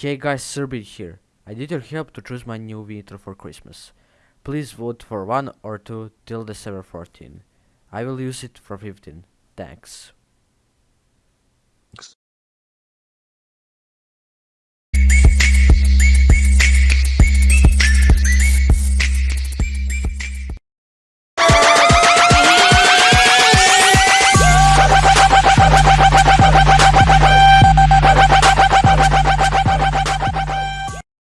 Hey guys, Serbid here. I need your help to choose my new intro for Christmas. Please vote for one or two till December 14. I will use it for 15. Thanks.